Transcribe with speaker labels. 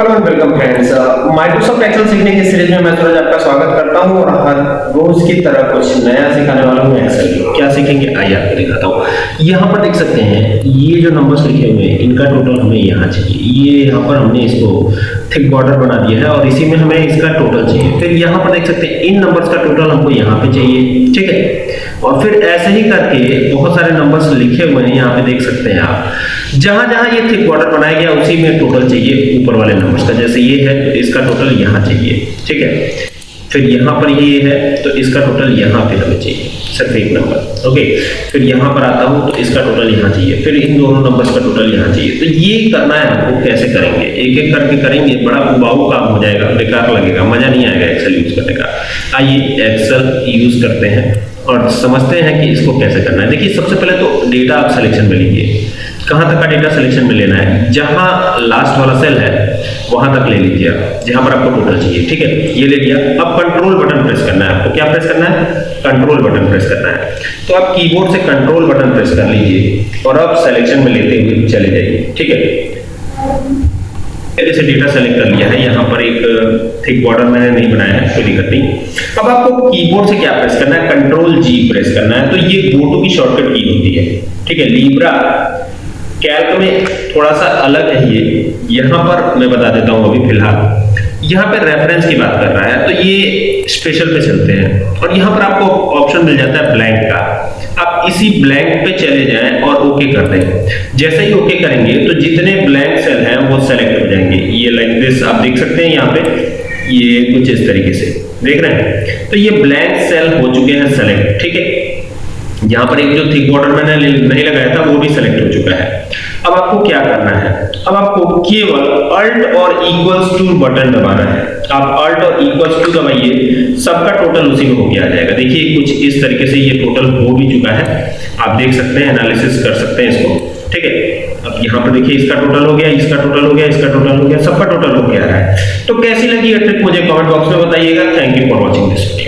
Speaker 1: Hello and welcome friends. Microsoft Excel सीखने की series में मैं सूरज आपका स्वागत करता हूँ और हर रोज की तरह कुछ नया सिखाने वाला हूँ एक्सेल क्या सीखेंगे? आइए आपको दिखाता हूँ। यहाँ पर देख सकते हैं, ये जो नंबर्स लिखे हुए हैं, इनका टोटल हमें यहाँ चाहिए। ये यहाँ पर हमने इसको थिक बॉर्डर बना दिया है और इसी में हमें इसका टोटल चाहिए। फिर यहाँ पर देख सकते हैं, इन नंबर्स का टोटल हमको यहाँ पे चाहिए, ठीक है? और फिर ऐसे ही करके बहुत सारे नंबर्स लिखे हुए हैं, यहाँ पे देख सकते हैं आप। जहाँ जहाँ ये थिक बॉर्डर बनाया गया, उसी में टोटल चाहिए ऊपर वाले नंबर्स का। जैसे ये है तो इसका टोटल यहाँ चाहिए, ठीक है? फिर यहाँ पर ये है तो इसका टोटल यहाँ पे हमें चाहिए। सिर्फ़ एक नंबर ओके फिर यहाँ पर आता हूँ तो इसका टोटल यहाँ चाहिए। फिर इन दोनों नंबर्स का टोटल यहाँ चाहिए। तो ये करना है आपको, कैसे करेंगे? एक एक करके करेंगे, बड़ा उबाऊ काम हो जाएगा, बेकार लगेगा, मज़ा नहीं आएगा एक्सेल यूज़ करने का। आइए एक्सेल यूज़ करते हैं और समझते हैं कि इसको कैसे करना है। देखिए, सबसे पहले तो डेटा आप सिलेक्शन में लीजिए। कहाँ तक का डेटा सिलेक्शन में लेना है? जहाँ लास्ट वाला सेल है वहाँ तक ले लीजिए आप, जहाँ पर आपको टोटल चाहिए, ठीक है? ये ले लिया, अब कंट्रोल बटन प्रेस करना है आपको। क्या प्रेस करना है? कंट्रोल बटन प्रेस करना है। तो आप कीबोर्ड से कंट्रोल बटन प्रेस कर लीजिए और अब सिलेक्शन में लेते हुए चले जाइए, ठीक है? जैसे डेटा सेलेक्ट कर लिया है, यहाँ पर एक थिक बॉर्डर मैंने नहीं बनाया है, कोई दिक्कत नहीं। अब आपको कीबोर्ड से क्या प्रेस करना है? कंट्रोल जी प्रेस करना है। तो ये गो की शॉर्टकट की होती है, ठीक है? लीब्रा कैल्क में थोड़ा सा अलग है ये। यहाँ पर मैं बता देता हूँ अभी फ़िलहाल। यहाँ पे रेफरेंस की बात कर रहा है तो ये स्पेशल पे चलते हैं। और यहाँ पर आपको ऑप्शन मिल जाता है ब्लैंक का। आप इसी ब्लैंक पे चले जाएँ और ओके कर दें। जैसे ही ओके करेंगे तो जितने ब्लैंक सेल हैं, वो सेलेक्ट हो जाएँगे। ये लाइक दिस आप देख सकते हैं यहाँ पे। ये कुछ इस तरीके से। देख रहे हैं? तो ये ब्लैंक सेल हो चुके हैं सेलेक्ट ठीक है? यहाँ पर एक जो थिक बॉर्डर मैंने नहीं लगाया था, वो भी सेलेक्ट हो चुका है। अब आपको क्या करना है? अब आपको केवल अल्ट और इक्वल्स टू बटन दबाना है। आप अल्ट और इक्वल्स टू दबाइए, सबका टोटल उसी में हो गया जाएगा। देखिए, कुछ इस तरीके से ये टोटल हो भी चुका है। आप देख सकते हैं एनालिसिस कर सकते हैं इसको। ठीक है? अब यहाँ पर देखिए, इसका टोटल हो गया, इसका टोटल हो गया, इसका टोटल हो गया, सबका टोटल हो गया है। तो कैसी लगी ट्रिक मुझे कमेंट बॉक्स में बताइएगा। Thank you for watching this